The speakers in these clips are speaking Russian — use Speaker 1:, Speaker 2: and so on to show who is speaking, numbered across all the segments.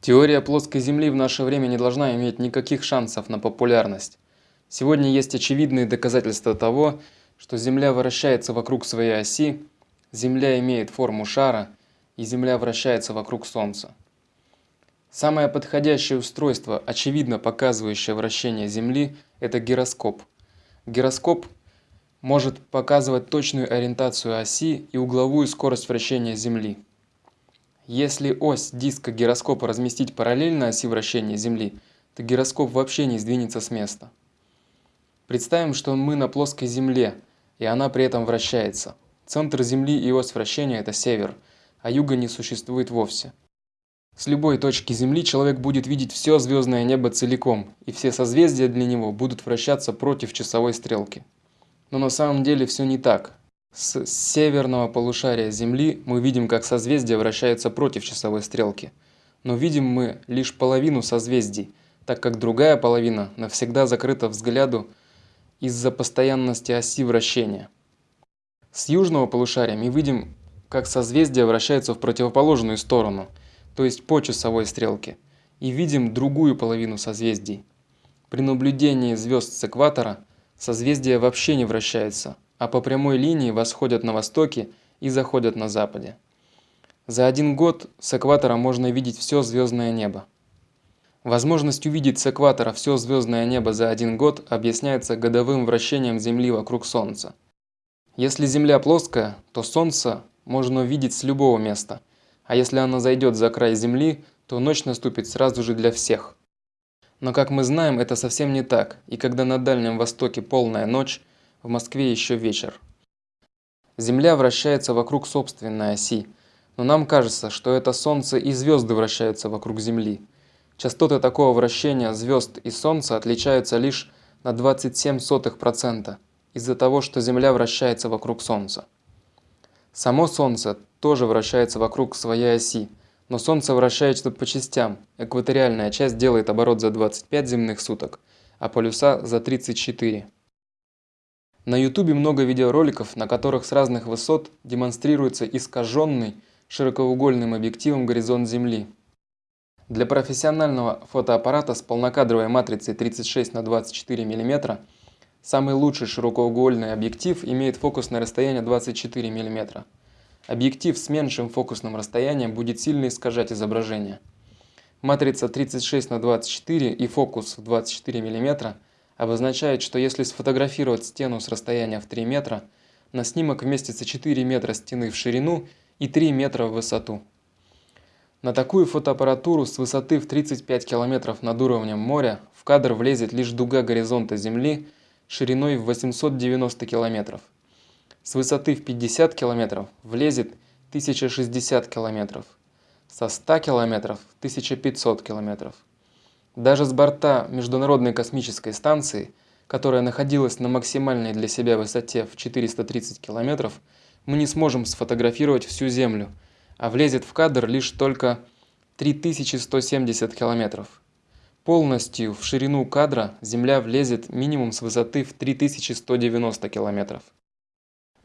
Speaker 1: Теория плоской Земли в наше время не должна иметь никаких шансов на популярность. Сегодня есть очевидные доказательства того, что Земля вращается вокруг своей оси, Земля имеет форму шара и Земля вращается вокруг Солнца. Самое подходящее устройство, очевидно показывающее вращение Земли, это гироскоп. Гироскоп может показывать точную ориентацию оси и угловую скорость вращения Земли. Если ось диска гироскопа разместить параллельно оси вращения Земли, то гироскоп вообще не сдвинется с места. Представим, что мы на плоской Земле, и она при этом вращается. Центр Земли и ось вращения – это север, а юга не существует вовсе. С любой точки Земли человек будет видеть все звездное небо целиком, и все созвездия для него будут вращаться против часовой стрелки. Но на самом деле все не так. С северного полушария Земли мы видим, как созвездия вращаются против часовой стрелки. Но видим мы лишь половину созвездий, так как другая половина навсегда закрыта взгляду из-за постоянности оси вращения. С южного полушария мы видим, как созвездия вращаются в противоположную сторону, то есть по часовой стрелке, и видим другую половину созвездий. При наблюдении звезд с экватора созвездия вообще не вращаются, а по прямой линии восходят на востоке и заходят на западе. За один год с экватора можно видеть все звездное небо. Возможность увидеть с экватора все звездное небо за один год объясняется годовым вращением Земли вокруг Солнца. Если Земля плоская, то Солнце можно увидеть с любого места, а если оно зайдет за край Земли, то ночь наступит сразу же для всех. Но как мы знаем, это совсем не так, и когда на Дальнем Востоке полная ночь, в Москве еще вечер. Земля вращается вокруг собственной оси, но нам кажется, что это Солнце и звезды вращаются вокруг Земли. Частоты такого вращения звезд и Солнца отличаются лишь на 27% из-за того, что Земля вращается вокруг Солнца. Само Солнце тоже вращается вокруг своей оси, но Солнце вращается по частям. Экваториальная часть делает оборот за 25 земных суток, а полюса за 34. На ютубе много видеороликов, на которых с разных высот демонстрируется искаженный широкоугольным объективом горизонт Земли. Для профессионального фотоаппарата с полнокадровой матрицей 36 на 24 мм самый лучший широкоугольный объектив имеет фокусное расстояние 24 мм. Объектив с меньшим фокусным расстоянием будет сильно искажать изображение. Матрица 36 на 24 и фокус в 24 мм обозначает, что если сфотографировать стену с расстояния в 3 метра, на снимок вместится 4 метра стены в ширину и 3 метра в высоту. На такую фотоаппаратуру с высоты в 35 километров над уровнем моря в кадр влезет лишь дуга горизонта Земли шириной в 890 километров. С высоты в 50 километров влезет 1060 километров. Со 100 километров 1500 километров. Даже с борта Международной космической станции, которая находилась на максимальной для себя высоте в 430 километров, мы не сможем сфотографировать всю Землю, а влезет в кадр лишь только 3170 километров. Полностью в ширину кадра Земля влезет минимум с высоты в 3190 километров.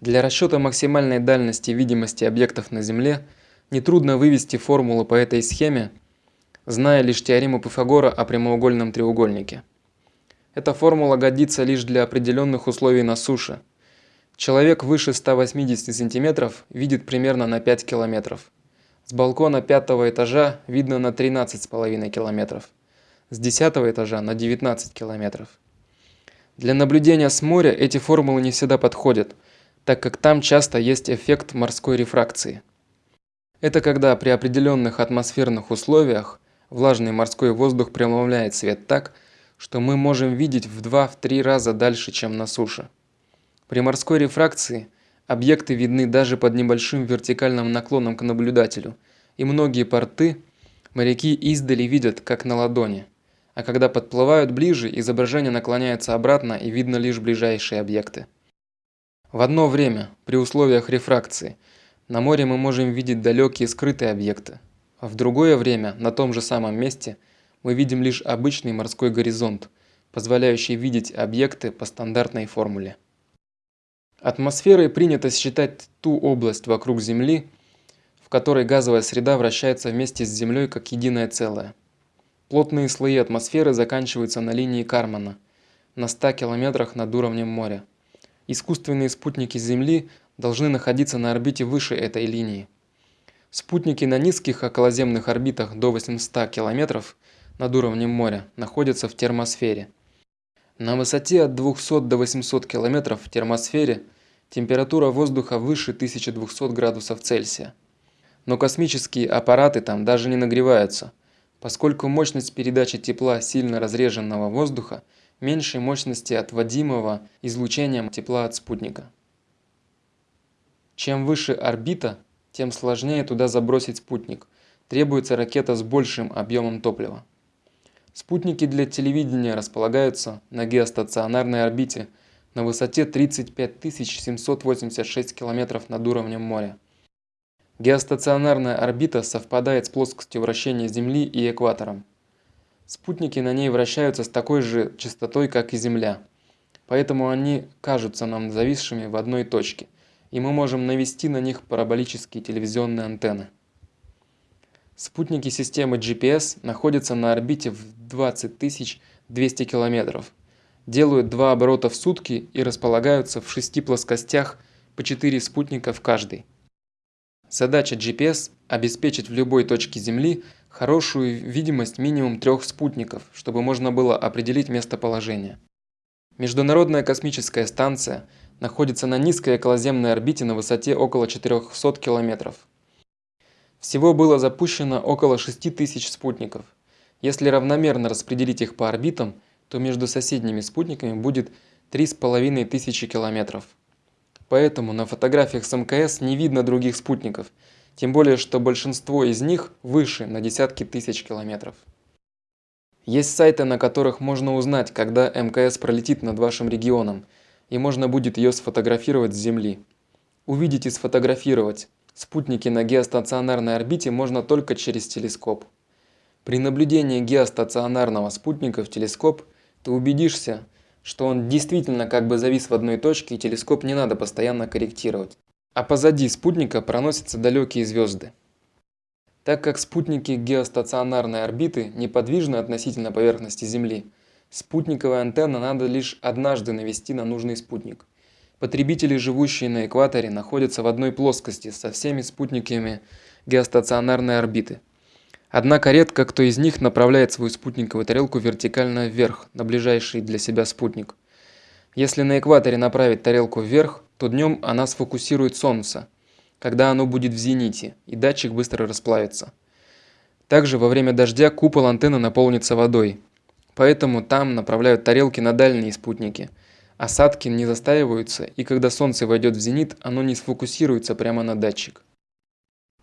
Speaker 1: Для расчета максимальной дальности видимости объектов на Земле нетрудно вывести формулу по этой схеме зная лишь теорему Пифагора о прямоугольном треугольнике. Эта формула годится лишь для определенных условий на суше. Человек выше 180 см видит примерно на 5 км. С балкона пятого этажа видно на 13,5 км. С 10 этажа на 19 км. Для наблюдения с моря эти формулы не всегда подходят, так как там часто есть эффект морской рефракции. Это когда при определенных атмосферных условиях Влажный морской воздух преломляет свет так, что мы можем видеть в 2-3 раза дальше, чем на суше. При морской рефракции объекты видны даже под небольшим вертикальным наклоном к наблюдателю, и многие порты моряки издали видят, как на ладони. А когда подплывают ближе, изображение наклоняется обратно и видно лишь ближайшие объекты. В одно время, при условиях рефракции, на море мы можем видеть далекие скрытые объекты, в другое время на том же самом месте мы видим лишь обычный морской горизонт, позволяющий видеть объекты по стандартной формуле. Атмосферой принято считать ту область вокруг Земли, в которой газовая среда вращается вместе с Землей как единое целое. Плотные слои атмосферы заканчиваются на линии Кармана, на 100 километрах над уровнем моря. Искусственные спутники Земли должны находиться на орбите выше этой линии. Спутники на низких околоземных орбитах до 800 километров над уровнем моря находятся в термосфере. На высоте от 200 до 800 километров в термосфере температура воздуха выше 1200 градусов Цельсия. Но космические аппараты там даже не нагреваются, поскольку мощность передачи тепла сильно разреженного воздуха меньше мощности отводимого излучением тепла от спутника. Чем выше орбита, тем сложнее туда забросить спутник. Требуется ракета с большим объемом топлива. Спутники для телевидения располагаются на геостационарной орбите на высоте 35 786 км над уровнем моря. Геостационарная орбита совпадает с плоскостью вращения Земли и экватором. Спутники на ней вращаются с такой же частотой, как и Земля, поэтому они кажутся нам зависшими в одной точке, и мы можем навести на них параболические телевизионные антенны. Спутники системы GPS находятся на орбите в 20 200 километров, делают два оборота в сутки и располагаются в шести плоскостях по 4 спутника в каждой. Задача GPS – обеспечить в любой точке Земли хорошую видимость минимум трех спутников, чтобы можно было определить местоположение. Международная космическая станция находится на низкой околоземной орбите на высоте около 400 километров. Всего было запущено около 6000 спутников. Если равномерно распределить их по орбитам, то между соседними спутниками будет 3500 километров. Поэтому на фотографиях с МКС не видно других спутников – тем более, что большинство из них выше на десятки тысяч километров. Есть сайты, на которых можно узнать, когда МКС пролетит над вашим регионом, и можно будет ее сфотографировать с Земли. Увидеть и сфотографировать спутники на геостационарной орбите можно только через телескоп. При наблюдении геостационарного спутника в телескоп ты убедишься, что он действительно как бы завис в одной точке и телескоп не надо постоянно корректировать а позади спутника проносятся далекие звезды. Так как спутники геостационарной орбиты неподвижны относительно поверхности Земли, спутниковая антенна надо лишь однажды навести на нужный спутник. Потребители, живущие на экваторе, находятся в одной плоскости со всеми спутниками геостационарной орбиты. Однако редко кто из них направляет свою спутниковую тарелку вертикально вверх, на ближайший для себя спутник. Если на экваторе направить тарелку вверх, то днем она сфокусирует солнце, когда оно будет в зените, и датчик быстро расплавится. Также во время дождя купол антенны наполнится водой, поэтому там направляют тарелки на дальние спутники. Осадки не застаиваются, и когда солнце войдет в зенит, оно не сфокусируется прямо на датчик.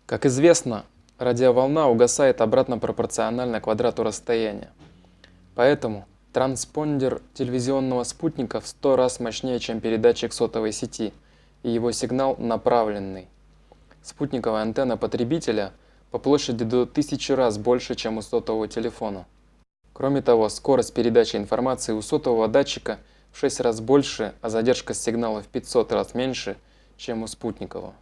Speaker 1: Как известно, радиоволна угасает обратно пропорционально квадрату расстояния. Поэтому Транспондер телевизионного спутника в 100 раз мощнее, чем передатчик сотовой сети, и его сигнал направленный. Спутниковая антенна потребителя по площади до 1000 раз больше, чем у сотового телефона. Кроме того, скорость передачи информации у сотового датчика в 6 раз больше, а задержка сигнала в 500 раз меньше, чем у спутникового.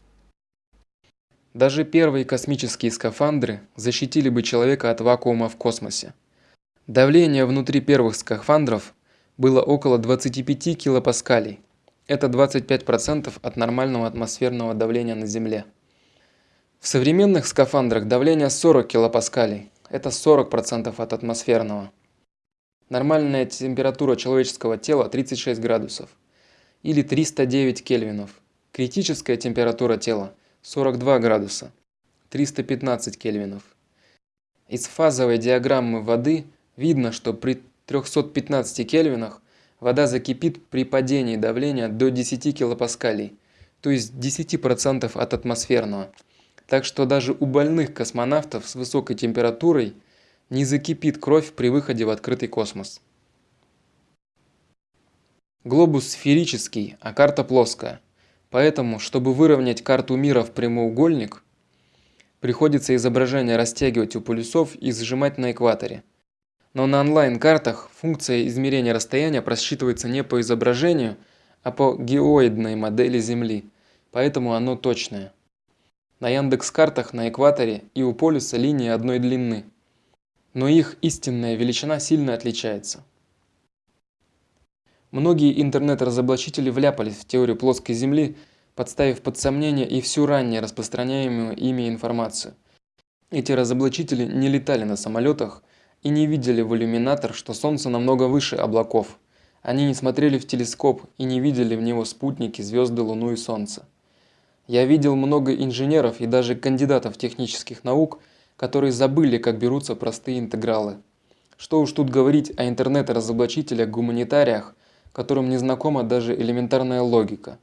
Speaker 1: Даже первые космические скафандры защитили бы человека от вакуума в космосе. Давление внутри первых скафандров было около 25 килопаскалей. Это 25% от нормального атмосферного давления на Земле. В современных скафандрах давление 40 килопаскалей. Это 40% от атмосферного. Нормальная температура человеческого тела 36 градусов или 309 кельвинов. Критическая температура тела 42 градуса, 315 кельвинов. Из фазовой диаграммы воды – Видно, что при 315 кельвинах вода закипит при падении давления до 10 килопаскалей, то есть 10% от атмосферного. Так что даже у больных космонавтов с высокой температурой не закипит кровь при выходе в открытый космос. Глобус сферический, а карта плоская. Поэтому, чтобы выровнять карту мира в прямоугольник, приходится изображение растягивать у полюсов и сжимать на экваторе. Но на онлайн-картах функция измерения расстояния просчитывается не по изображению, а по геоидной модели Земли, поэтому оно точное. На Яндекс-картах на экваторе и у полюса линии одной длины. Но их истинная величина сильно отличается. Многие интернет-разоблачители вляпались в теорию плоской Земли, подставив под сомнение и всю ранее распространяемую ими информацию. Эти разоблачители не летали на самолетах и не видели в иллюминатор, что Солнце намного выше облаков. Они не смотрели в телескоп и не видели в него спутники, звезды, Луну и Солнце. Я видел много инженеров и даже кандидатов технических наук, которые забыли, как берутся простые интегралы. Что уж тут говорить о интернет-разоблачителях-гуманитариях, которым не знакома даже элементарная логика.